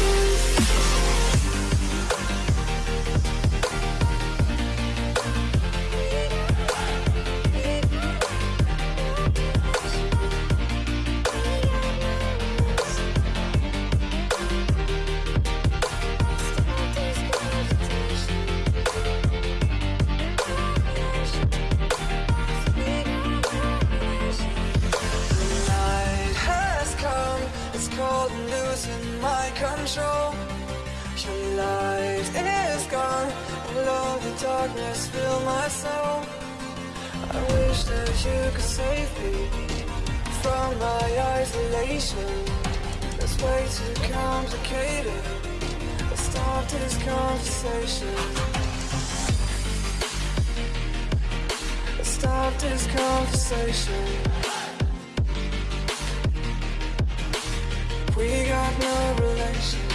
night you could save me from my isolation. It's way too complicated. Let's start this conversation. Let's start this conversation. We got no relation.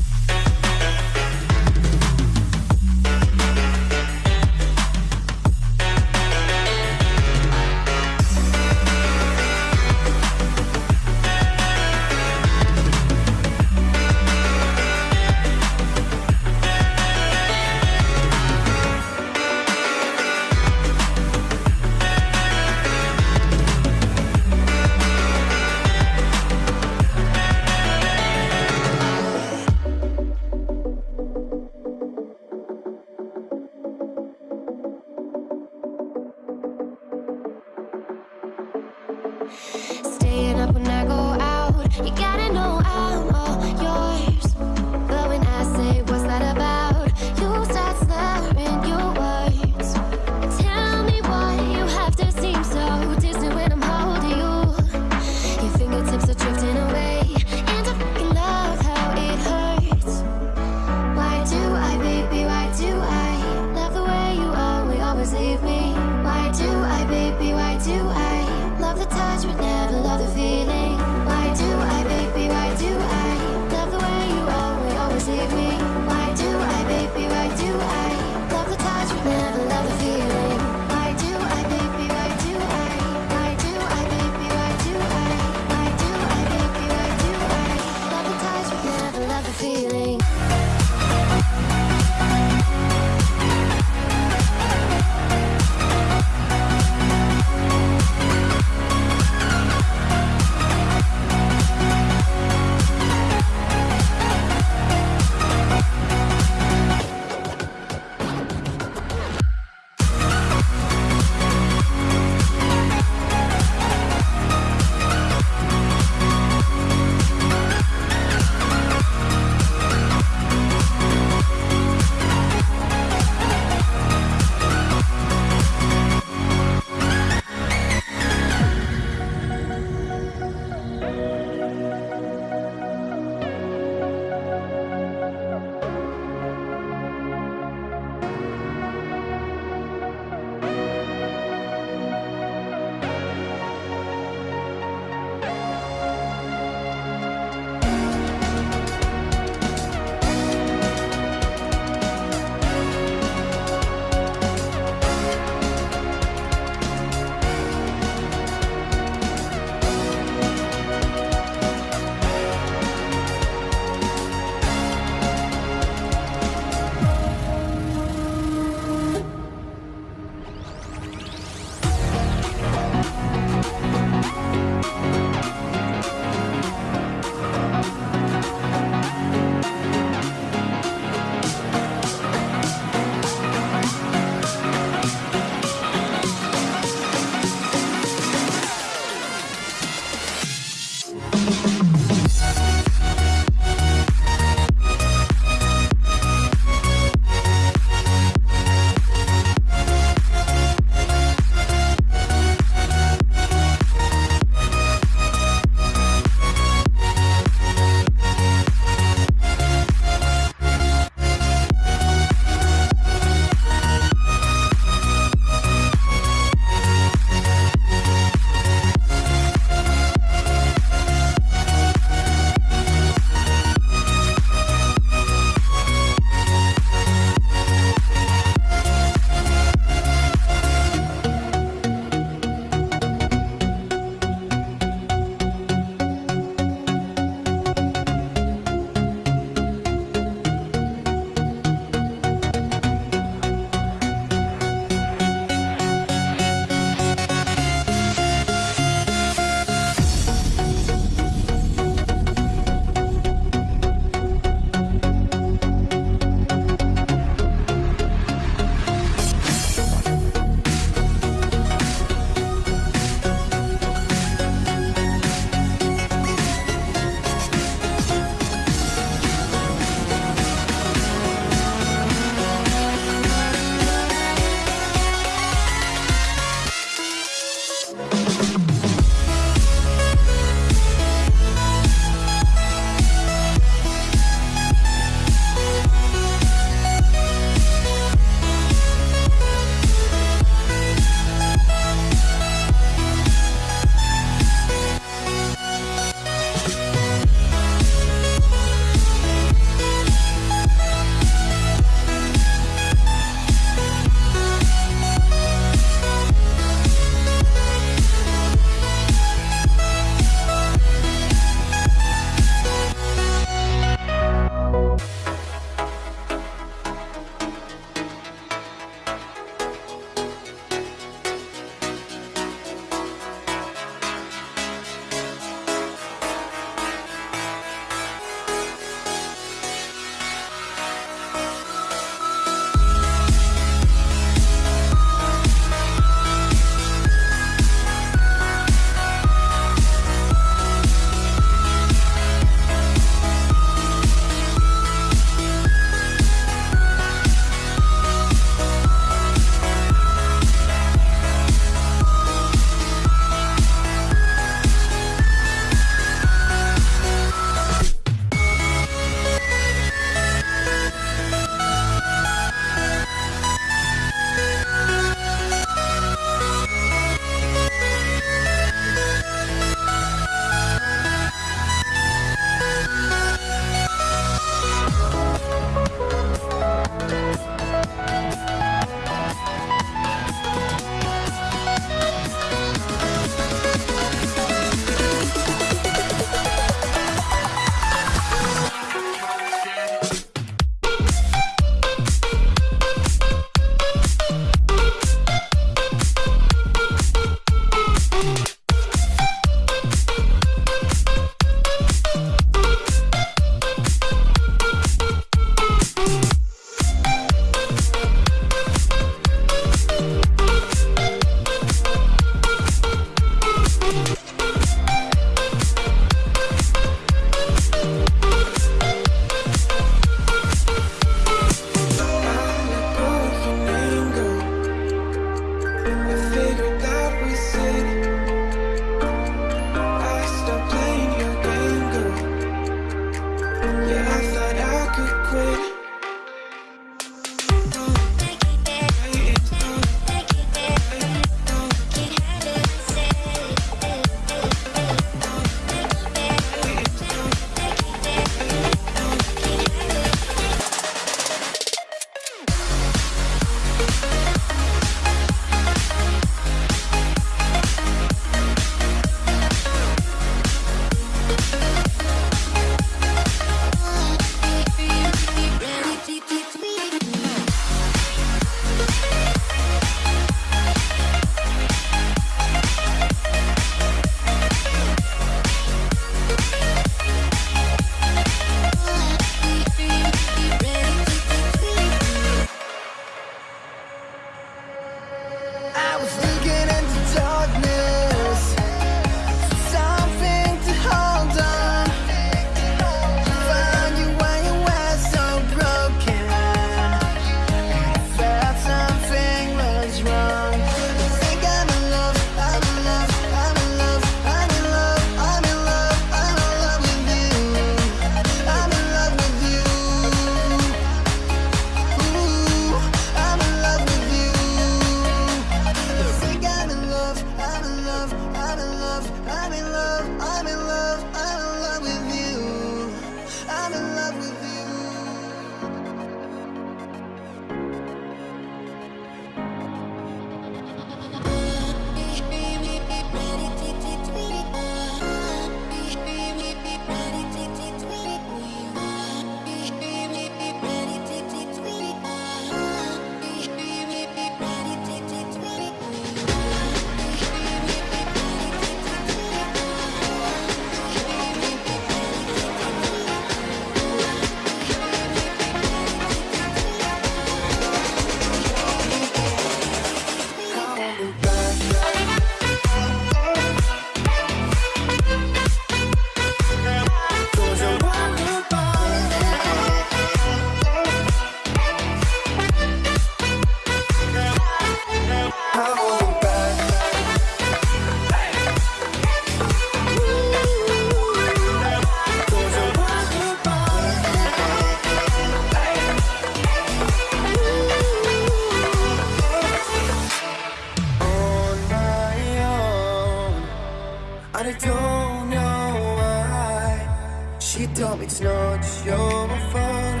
She told me it's not your fault,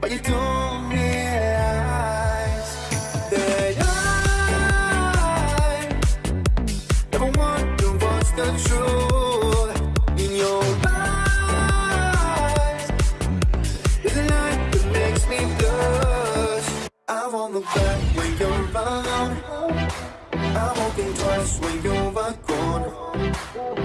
but you don't realize that I never wonder what's the truth in your eyes. There's a light that makes me blush. I won't look back when you're around. I'm walking twice when you're gone.